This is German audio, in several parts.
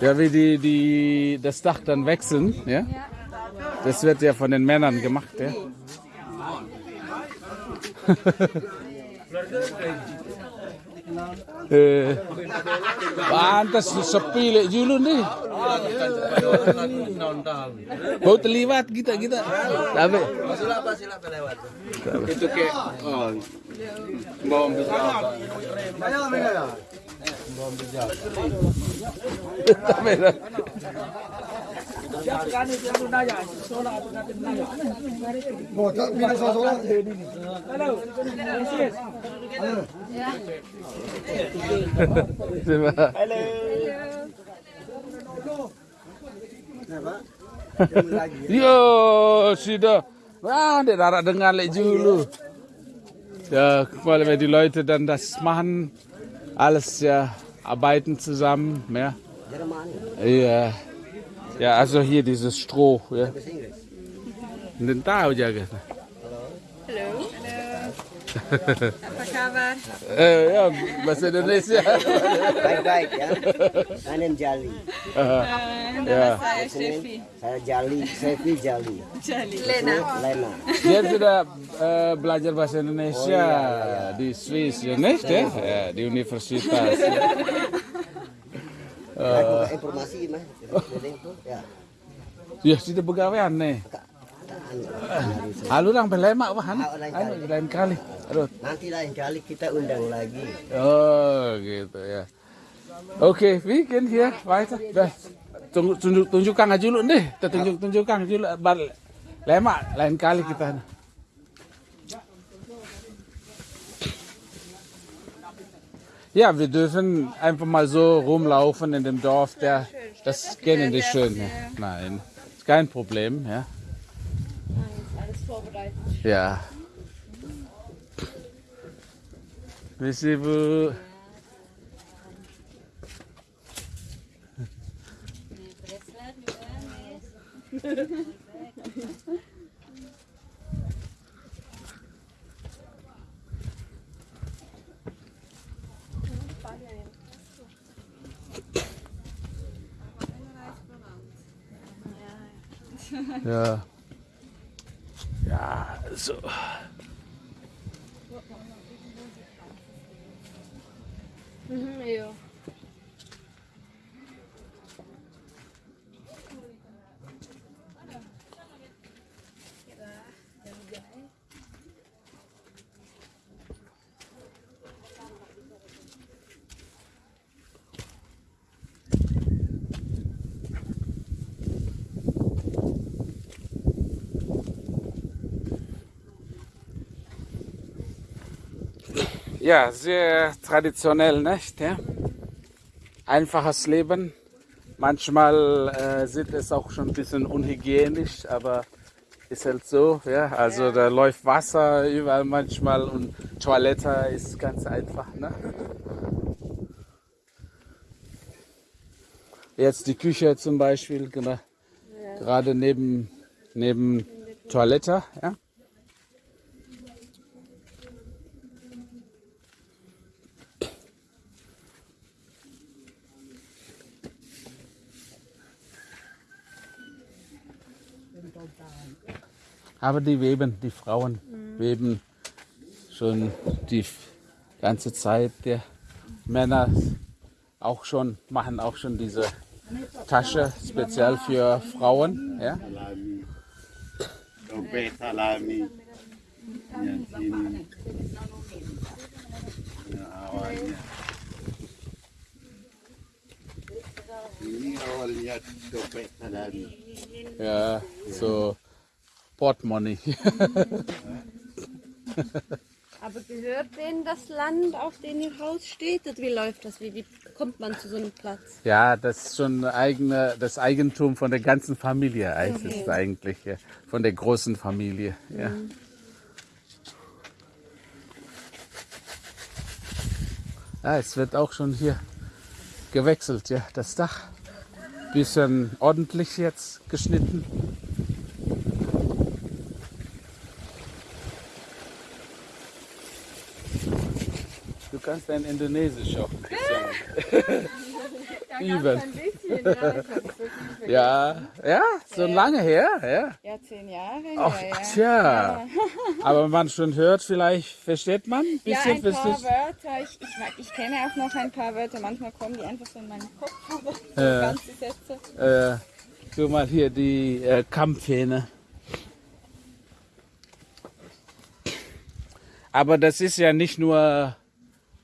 Ja, wie die, die das Dach dann wechseln, ja? Das wird ja von den Männern gemacht, ja? Eh. Pantes sepi lek julun nih. Bau terliwat kita kita. Tapi silap lewat. Itu ke oh, bom. Mau ambil apa? Ayo Yo, sudah. Ah, der Rara dengar lek dulu. Ja, weil wir die Leute dann das machen, alles ja arbeiten zusammen, ja. Ja. Ja, also hier dieses Stroh, ja. Den tahu jaga. Halo. Apa kabar? Eh, ya, bahasa Indonesia. Baik-baik ya. Anen Jali. ya. Saya Shefi. Saya Jali, Sefi Jali. Lena. Lena. Dia sudah eh, belajar bahasa Indonesia di Swiss, ya, nih, ya, ya, di universitas. Aku ke informasi mah. Ya. Ya, sudah pegawaian nih. Halu orang belemak wah, anu, anu, lain kali. Aduh. Nanti lain kali kita undang lagi. Oh, gitu ya. Oke, wir gehen hier weiter. Dah. Tunggu, tunjuk, tunjukkan aja dulu deh. Kita tunjuk, tunjukkan dulu. Bar- Lemak, lain kali kita. Ja, wir dürfen einfach mal so rumlaufen in dem Dorf. Der, das kennen die schön. Nein, ist kein Problem. Ja. Alles vorbereitet. Ja. Visible. Ja. Ja, so. Mhm, ja. Ja, sehr traditionell, nicht? Ja? Einfaches Leben. Manchmal äh, sieht es auch schon ein bisschen unhygienisch, aber ist halt so. Ja? Also da läuft Wasser überall manchmal und Toilette ist ganz einfach. Ne? Jetzt die Küche zum Beispiel, genau. gerade neben, neben Toilette. Ja? Aber die weben, die Frauen weben schon die ganze Zeit. Die Männer auch schon, machen auch schon diese Tasche speziell für Frauen. Ja? Ja, so Portemoney. Aber gehört denen das Land, auf dem ihr Haus steht? Oder wie läuft das? Wie, wie kommt man zu so einem Platz? Ja, das ist schon eigene, das Eigentum von der ganzen Familie ist es eigentlich, ja. von der großen Familie. Ja. Ja, es wird auch schon hier gewechselt, ja, das Dach. Bisschen ordentlich jetzt geschnitten. Kannst dein Indonesisch auch ein bisschen. Üben. Ein bisschen, ja, ich. Ja, ja, so lange her, ja. Ja, zehn Jahre. Ach, ja, ja. tja. Aber man schon hört, vielleicht versteht man ein Ja, bisschen. ein paar versteht- Wörter. Ich, ich, ich kenne auch noch ein paar Wörter. Manchmal kommen die einfach so in meinen Kopf. Aber so Ja. ganze Sätze. Äh, guck mal hier die äh, Kampfhähne. Aber das ist ja nicht nur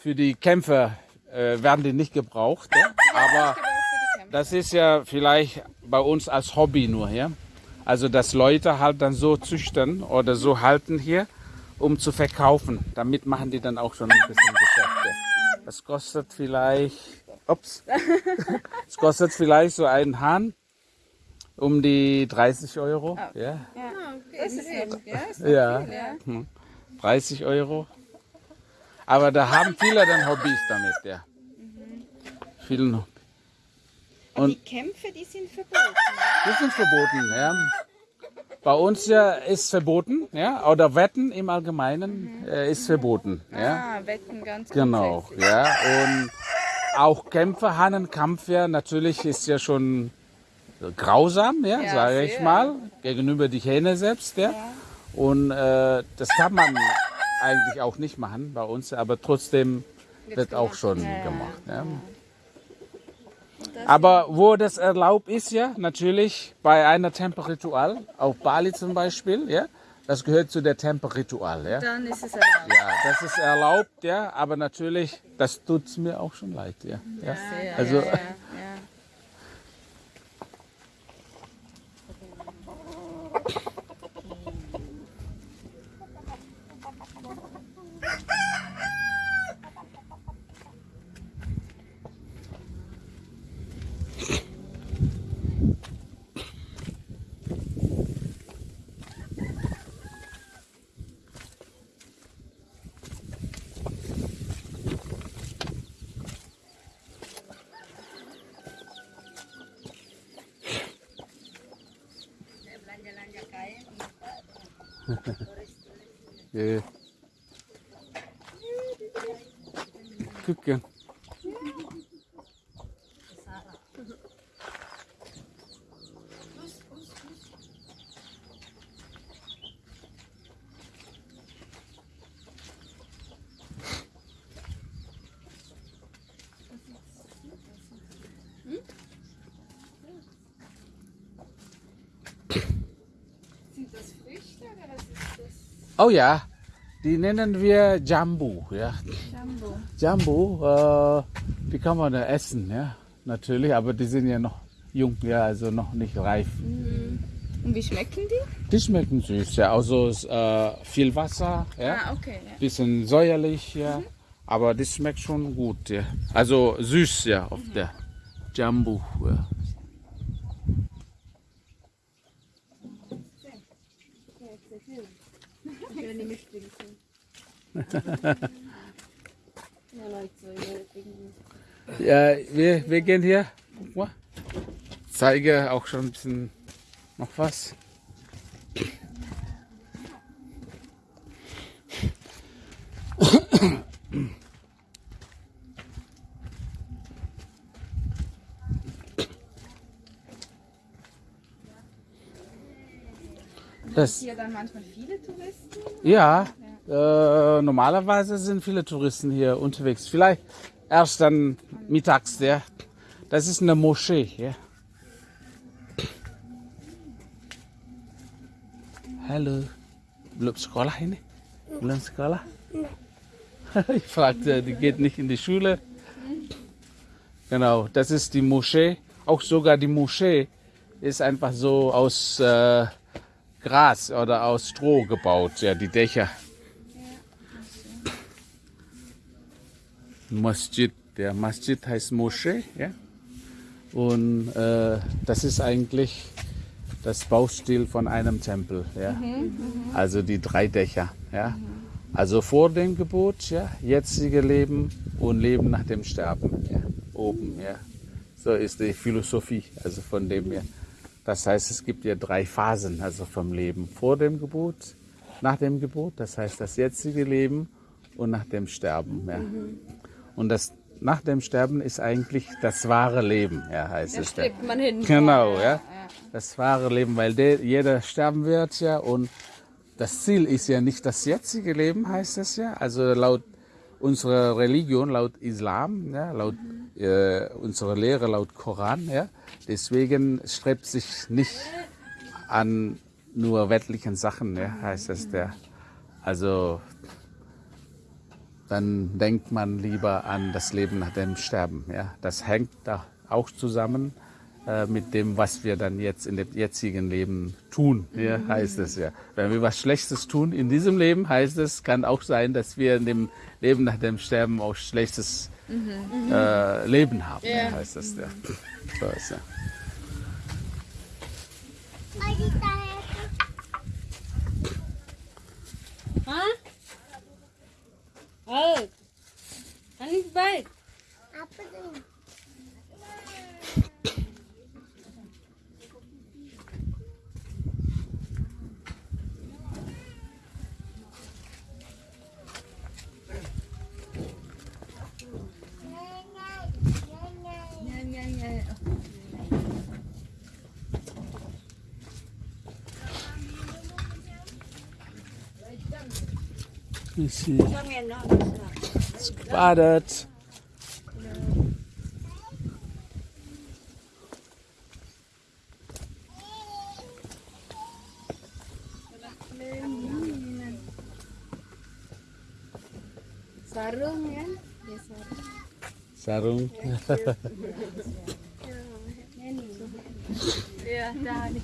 für die Kämpfer, äh, werden die nicht gebraucht. Ja? Aber das ist ja vielleicht bei uns als Hobby nur. Ja? Also dass Leute halt dann so züchten oder so halten hier, um zu verkaufen. Damit machen die dann auch schon ein bisschen Geschäfte. Das kostet vielleicht, ups, es kostet vielleicht so einen Hahn um die 30 Euro. Ja, Das ja, ist ja, ja. Hm. 30 Euro. Aber da haben viele dann Hobbys damit, ja. Viele noch. Und die Kämpfe, die sind verboten. Die sind verboten, ja. Bei uns ja ist verboten, ja, oder Wetten im Allgemeinen äh, ist verboten, ja. Ah, Wetten ganz Genau, ja. Und auch Kämpfe, Hahnenkampf ja, natürlich ist ja schon grausam, ja, Ja, sage ich mal, gegenüber die Hähne selbst, ja. Und äh, das kann man eigentlich auch nicht machen bei uns, aber trotzdem wird auch schon gemacht. Ja. Aber wo das erlaubt ist, ja, natürlich bei einer Temperitual, auf Bali zum Beispiel, ja, das gehört zu der Temperitual, ja. Dann ist es erlaubt. Ja, das ist erlaubt, ja, aber natürlich, das tut's mir auch schon leid, ja. ja. Sehr, Also, ja, ja, ja. ja. Gucken. Sind das Früchte oder was ist das? Oh ja, die nennen wir Jambu, ja. Jumbo. Jambu, äh, die kann man ja essen, ja, natürlich, aber die sind ja noch jung, ja, also noch nicht reif. Und wie schmecken die? Die schmecken süß, ja, also äh, viel Wasser, ja, Ah, okay. Ja. bisschen säuerlich, ja, aber das schmeckt schon gut, ja. Also süß, ja, auf der Jambu, ja. Ja, ja, wir, wir gehen hier, guck mal, zeige auch schon ein bisschen noch was. Das, Hier dann manchmal viele Touristen. ja, äh, normalerweise sind viele Touristen hier unterwegs. Vielleicht erst dann mittags, ja. Das ist eine Moschee, ja. Hallo. Belum sekolah ini? Belum sekolah? Ich fragte, die geht nicht in die Schule. Genau, das ist die Moschee. Auch sogar die Moschee ist einfach so aus äh, Gras oder aus Stroh gebaut, ja, die Dächer. Masjid, der Masjid heißt Moschee, ja. Und äh, das ist eigentlich das Baustil von einem Tempel, ja. Also die drei Dächer, ja. Also vor dem Gebot, ja, jetzige Leben und Leben nach dem Sterben, ja. Oben, ja. So ist die Philosophie, also von dem her. Das heißt, es gibt ja drei Phasen, also vom Leben vor dem Gebot, nach dem Gebot, das heißt das jetzige Leben und nach dem Sterben. Ja. Und das nach dem Sterben ist eigentlich das wahre Leben, ja, heißt Da es. Ja. steckt man hin. Genau, ja. Das wahre Leben, weil der, jeder sterben wird ja und das Ziel ist ja nicht das jetzige Leben, heißt es ja. Also laut unserer Religion, laut Islam, ja, laut äh, unserer Lehre, laut Koran, ja. Deswegen strebt sich nicht an nur weltlichen Sachen, ja, heißt es der. Also dann denkt man lieber an das Leben nach dem Sterben. Ja? Das hängt da auch zusammen äh, mit dem, was wir dann jetzt in dem jetzigen Leben tun, ja, heißt es ja. Wenn wir was Schlechtes tun in diesem Leben, heißt es, kann auch sein, dass wir in dem Leben nach dem Sterben auch schlechtes äh, Leben haben, Ja. heißt es ja. So ist ja. હવ. અનિશભાઈ આપણે Es gebadet. Sarung ya. Ya sarung. Sarung. Ja, da nih.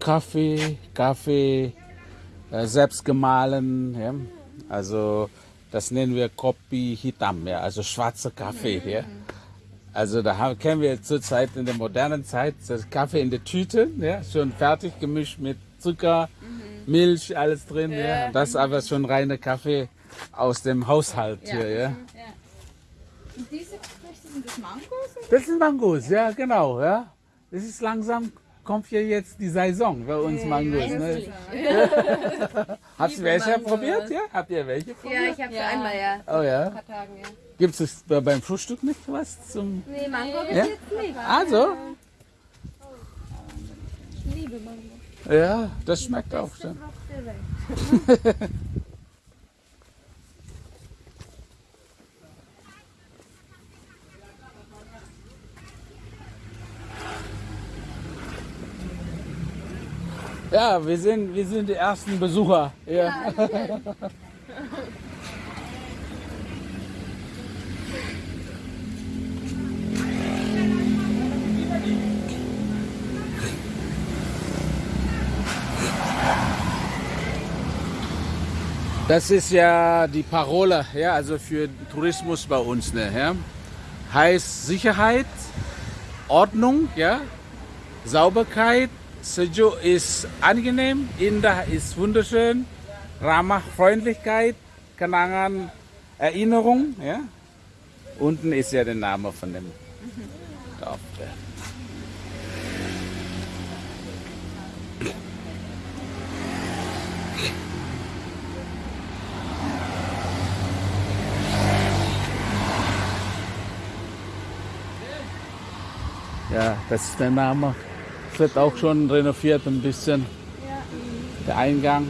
Kaffee, Kaffee äh, selbst gemahlen. Ja? Also das nennen wir Kopi Hitam, ja? also schwarzer Kaffee. Ja? Also da haben, kennen wir zurzeit in der modernen Zeit das Kaffee in der Tüte, ja? schon fertig gemischt mit Zucker, Milch, alles drin. Ja? Das ist aber schon reiner Kaffee aus dem Haushalt hier. Ja? Und diese Früchte sind das Mangos? Das sind Mangos, ja genau. Ja? Das ist langsam, kommt hier jetzt die Saison bei uns Mangos. Ne? Habt ihr welche Mangos. probiert? Ja? Habt ihr welche Ja, probiert? ich habe ja. einmal ja. Oh ja. Tagen, ja. Gibt es beim Frühstück nicht was zum. Nee, Mango bis Ja? jetzt nicht. Also? Ich liebe Mango. Ja, das schmeckt auch schon. Ja, wir sind, wir sind die ersten Besucher. Ja. Das ist ja die Parole, ja, also für Tourismus bei uns, ne, ja. Heißt Sicherheit, Ordnung, ja, Sauberkeit, Sejuk ist angenehm, Indah ist wunderschön, Ramah Freundlichkeit, Kenangan Erinnerung, ja. Unten ist ja der Name von dem Dorf. Ja, das ist der Name. Wird auch schon renoviert ein bisschen. Der Eingang.